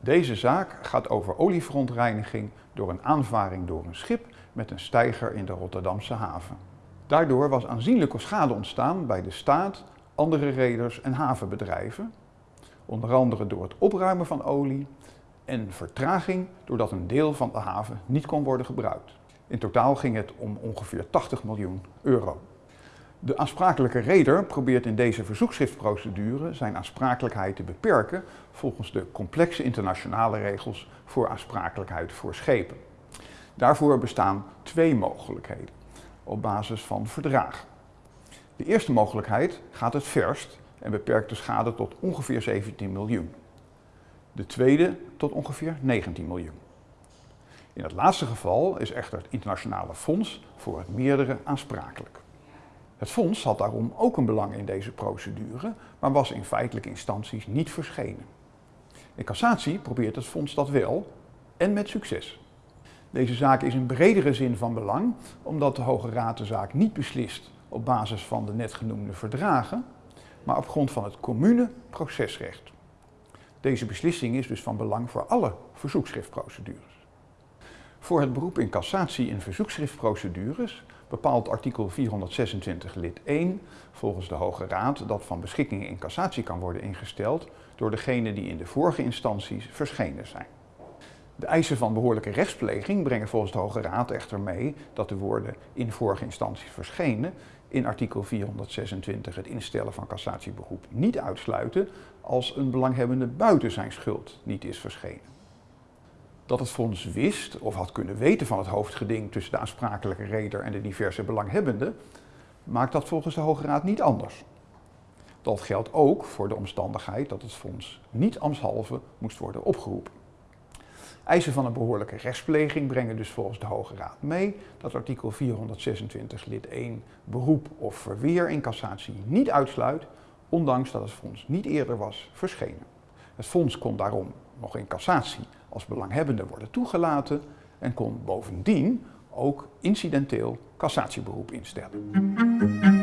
Deze zaak gaat over olieverontreiniging door een aanvaring door een schip met een steiger in de Rotterdamse haven. Daardoor was aanzienlijke schade ontstaan bij de staat, andere reders en havenbedrijven, onder andere door het opruimen van olie en vertraging doordat een deel van de haven niet kon worden gebruikt. In totaal ging het om ongeveer 80 miljoen euro. De aansprakelijke reder probeert in deze verzoekschriftprocedure zijn aansprakelijkheid te beperken volgens de complexe internationale regels voor aansprakelijkheid voor schepen. Daarvoor bestaan twee mogelijkheden op basis van verdragen. De eerste mogelijkheid gaat het verst en beperkt de schade tot ongeveer 17 miljoen. De tweede tot ongeveer 19 miljoen. In het laatste geval is echter het internationale fonds voor het meerdere aansprakelijk. Het fonds had daarom ook een belang in deze procedure, maar was in feitelijke instanties niet verschenen. In cassatie probeert het fonds dat wel en met succes. Deze zaak is in bredere zin van belang, omdat de Hoge Raad de zaak niet beslist op basis van de net genoemde verdragen, maar op grond van het commune procesrecht. Deze beslissing is dus van belang voor alle verzoekschriftprocedures. Voor het beroep in cassatie in verzoekschriftprocedures bepaalt artikel 426 lid 1 volgens de Hoge Raad dat van beschikkingen in cassatie kan worden ingesteld door degene die in de vorige instanties verschenen zijn. De eisen van behoorlijke rechtspleging brengen volgens de Hoge Raad echter mee dat de woorden in vorige instanties verschenen in artikel 426 het instellen van cassatieberoep niet uitsluiten als een belanghebbende buiten zijn schuld niet is verschenen. Dat het fonds wist of had kunnen weten van het hoofdgeding tussen de aansprakelijke reder en de diverse belanghebbenden, maakt dat volgens de Hoge Raad niet anders. Dat geldt ook voor de omstandigheid dat het fonds niet ambtshalve moest worden opgeroepen. Eisen van een behoorlijke rechtspleging brengen dus volgens de Hoge Raad mee dat artikel 426 lid 1 beroep of verweer in cassatie niet uitsluit, ondanks dat het fonds niet eerder was verschenen. Het fonds kon daarom nog in cassatie als belanghebbende worden toegelaten en kon bovendien ook incidenteel cassatieberoep instellen.